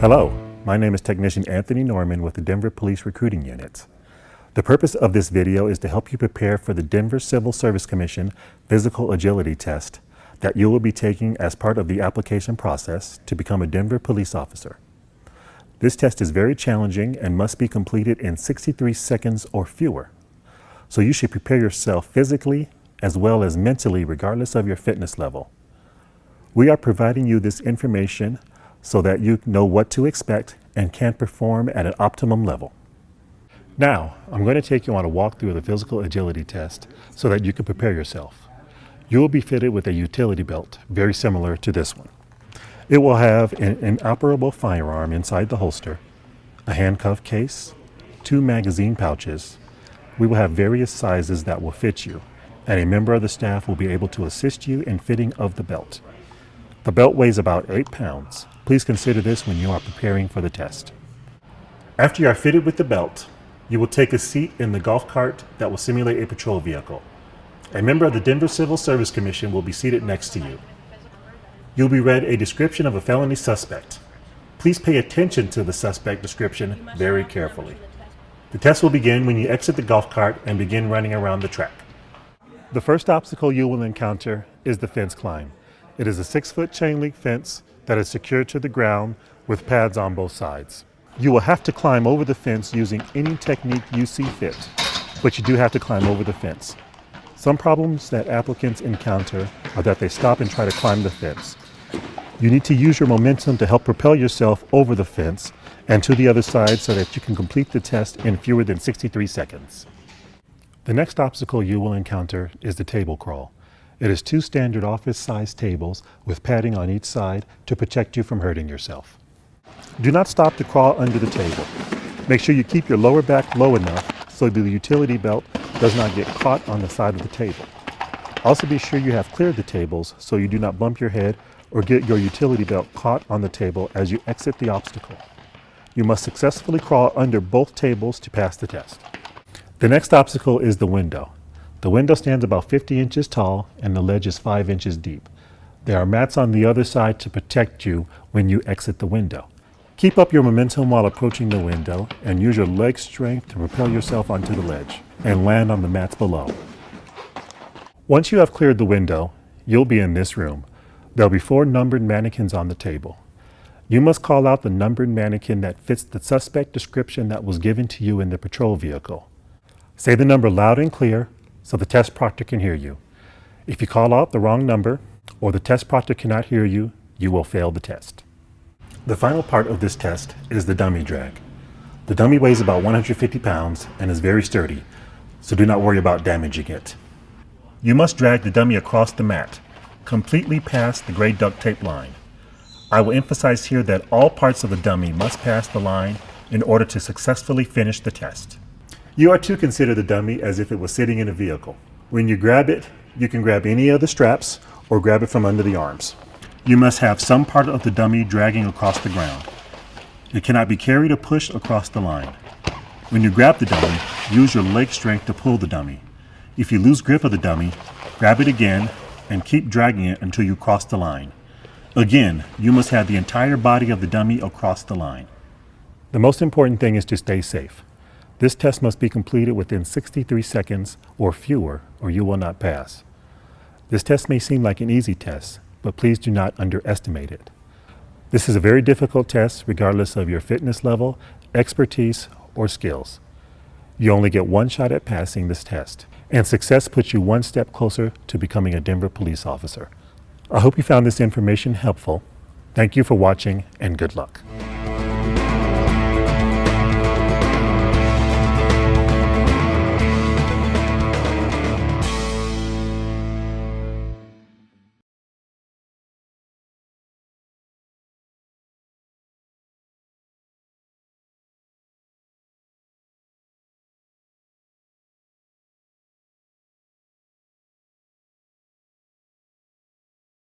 Hello, my name is Technician Anthony Norman with the Denver Police Recruiting Unit. The purpose of this video is to help you prepare for the Denver Civil Service Commission Physical Agility Test that you will be taking as part of the application process to become a Denver police officer. This test is very challenging and must be completed in 63 seconds or fewer. So you should prepare yourself physically as well as mentally regardless of your fitness level. We are providing you this information so that you know what to expect and can perform at an optimum level. Now, I'm going to take you on a walk through the physical agility test so that you can prepare yourself. You will be fitted with a utility belt, very similar to this one. It will have an inoperable firearm inside the holster, a handcuff case, two magazine pouches. We will have various sizes that will fit you, and a member of the staff will be able to assist you in fitting of the belt. The belt weighs about 8 pounds. Please consider this when you are preparing for the test. After you are fitted with the belt, you will take a seat in the golf cart that will simulate a patrol vehicle. A member of the Denver Civil Service Commission will be seated next to you. You'll be read a description of a felony suspect. Please pay attention to the suspect description very carefully. The test will begin when you exit the golf cart and begin running around the track. The first obstacle you will encounter is the fence climb. It is a six foot chain link fence that is secured to the ground with pads on both sides. You will have to climb over the fence using any technique you see fit, but you do have to climb over the fence. Some problems that applicants encounter are that they stop and try to climb the fence. You need to use your momentum to help propel yourself over the fence and to the other side so that you can complete the test in fewer than 63 seconds. The next obstacle you will encounter is the table crawl. It is two standard office sized tables with padding on each side to protect you from hurting yourself. Do not stop to crawl under the table. Make sure you keep your lower back low enough so the utility belt does not get caught on the side of the table. Also be sure you have cleared the tables so you do not bump your head or get your utility belt caught on the table as you exit the obstacle. You must successfully crawl under both tables to pass the test. The next obstacle is the window. The window stands about 50 inches tall and the ledge is 5 inches deep. There are mats on the other side to protect you when you exit the window. Keep up your momentum while approaching the window and use your leg strength to propel yourself onto the ledge and land on the mats below. Once you have cleared the window, you'll be in this room. There'll be four numbered mannequins on the table. You must call out the numbered mannequin that fits the suspect description that was given to you in the patrol vehicle. Say the number loud and clear so the test proctor can hear you. If you call out the wrong number or the test proctor cannot hear you, you will fail the test. The final part of this test is the dummy drag. The dummy weighs about 150 pounds and is very sturdy, so do not worry about damaging it. You must drag the dummy across the mat, completely past the gray duct tape line. I will emphasize here that all parts of the dummy must pass the line in order to successfully finish the test. You are to consider the dummy as if it was sitting in a vehicle. When you grab it, you can grab any of the straps or grab it from under the arms. You must have some part of the dummy dragging across the ground. It cannot be carried or pushed across the line. When you grab the dummy, use your leg strength to pull the dummy. If you lose grip of the dummy, grab it again and keep dragging it until you cross the line. Again, you must have the entire body of the dummy across the line. The most important thing is to stay safe. This test must be completed within 63 seconds or fewer or you will not pass. This test may seem like an easy test, but please do not underestimate it. This is a very difficult test regardless of your fitness level, expertise, or skills. You only get one shot at passing this test, and success puts you one step closer to becoming a Denver police officer. I hope you found this information helpful. Thank you for watching and good luck.